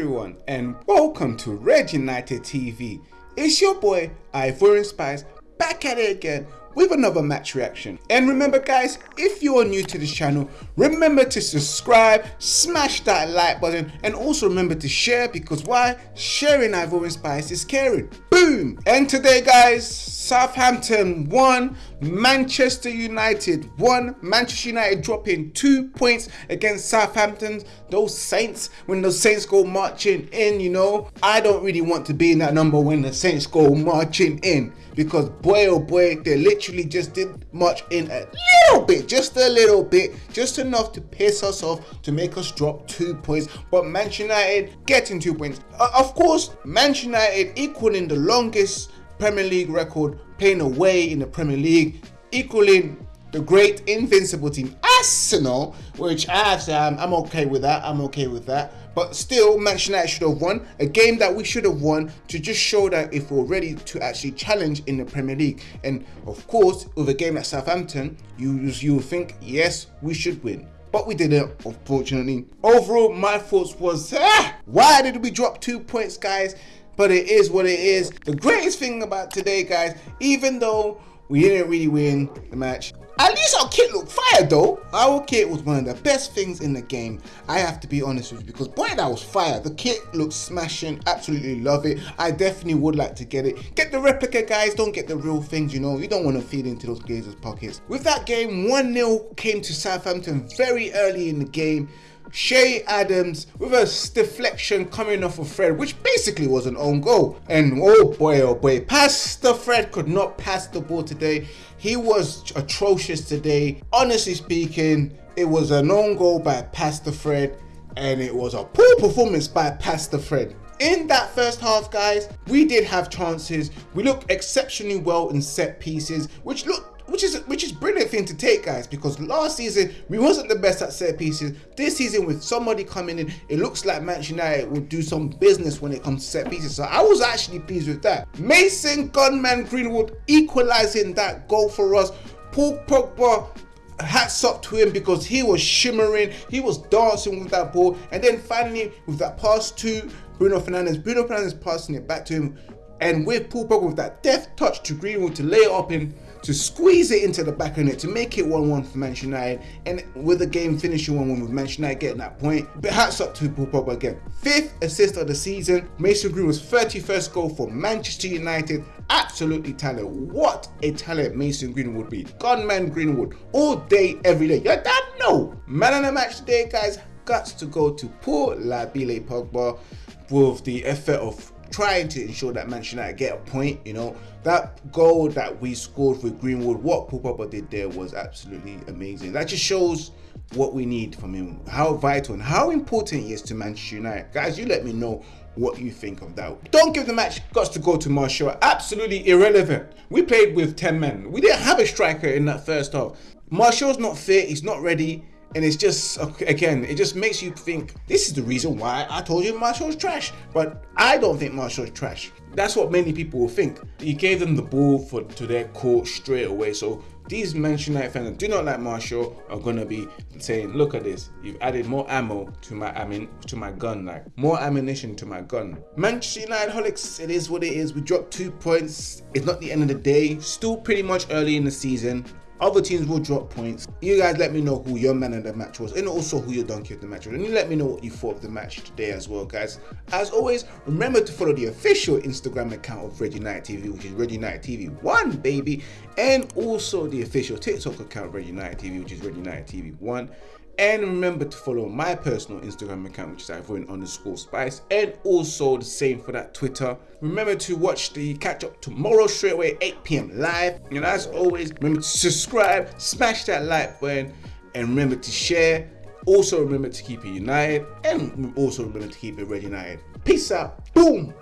everyone and welcome to Red United TV. It's your boy Ivorian Spice back at it again with another match reaction. And remember guys, if you are new to this channel, remember to subscribe, smash that like button and also remember to share because why? Sharing Ivorian Spice is caring. Boom! And today guys, Southampton 1, Manchester United 1. Manchester United dropping 2 points against Southampton. Those Saints, when the Saints go marching in, you know, I don't really want to be in that number when the Saints go marching in. Because boy oh boy, they literally just did march in a little bit, just a little bit, just enough to piss us off, to make us drop 2 points. But Manchester United getting 2 points. Uh, of course, Manchester United equaling the longest Premier League record, playing away in the Premier League, equaling the great invincible team Arsenal, which I have to say I'm, okay with that. I'm okay with that. But still, Manchester United should have won a game that we should have won to just show that if we're ready to actually challenge in the Premier League. And of course, with a game at Southampton, you you think yes, we should win but we didn't unfortunately overall my thoughts was ah, why did we drop two points guys but it is what it is. The greatest thing about today, guys, even though we didn't really win the match, at least our kit looked fire though. Our kit was one of the best things in the game. I have to be honest with you because boy that was fire. The kit looks smashing. Absolutely love it. I definitely would like to get it. Get the replica guys. Don't get the real things you know. You don't want to feed into those Glazers pockets. With that game 1-0 came to Southampton very early in the game. Che Adams with a deflection coming off of Fred, which basically was an own goal. And oh boy, oh boy, Pastor Fred could not pass the ball today. He was atrocious today. Honestly speaking, it was an own goal by Pastor Fred and it was a poor performance by Pastor Fred. In that first half, guys, we did have chances. We looked exceptionally well in set pieces, which looked which is which is brilliant thing to take guys because last season we wasn't the best at set pieces. This season with somebody coming in it looks like manchester united will do some business when it comes to set pieces. So i was actually pleased with that. Mason gunman greenwood equalizing that goal for us. Paul pogba hats up to him because he was shimmering he was dancing with that ball. And then finally with that pass to bruno fernandes bruno fernandes passing it back to him and with paul pogba with that deft touch to greenwood to lay it up in to squeeze it into the back of it to make it 1-1 for Manchester United and with the game finishing 1-1 with Manchester United getting that point. But hats up to Paul Pogba again. Fifth assist of the season, Mason Greenwood's 31st goal for Manchester United. Absolutely talent. What a talent Mason Greenwood would be. Gunman Greenwood all day, every day. Your dad no. Man of the match today, guys, got to go to Paul Labile Pogba with the effort of trying to ensure that Manchester United get a point. You know, that goal that we scored with Greenwood, what Pogba did there was absolutely amazing. That just shows what we need from him, how vital and how important he is to Manchester United. Guys, you let me know what you think of that. Don't give the match got to go to Martial. Absolutely irrelevant. We played with 10 men. We didn't have a striker in that first half. Martial's not fit. He's not ready and it's just again it just makes you think this is the reason why i told you martial's trash but i don't think martial's trash that's what many people will think he gave them the ball for to their court straight away so these Manchester United fans that do not like Martial are gonna be saying, "Look at this! You've added more ammo to my I mean to my gun, like more ammunition to my gun." Manchester United holics, it is what it is. We dropped two points. It's not the end of the day. Still pretty much early in the season. Other teams will drop points. You guys let me know who your man of the match was and also who your donkey of the match was. And you let me know what you thought of the match today as well, guys. As always, remember to follow the official Instagram account of Red United TV, which is Red United TV 1, baby. And also the official TikTok account of Red United TV, which is Red United TV 1. And remember to follow my personal Instagram account, which is Ivorian underscore spice. And also the same for that Twitter. Remember to watch the catch up tomorrow straight away, 8 p.m. live. And as always, remember to subscribe, smash that like button, and remember to share. Also remember to keep it united, and also remember to keep it red united. Peace out. Boom.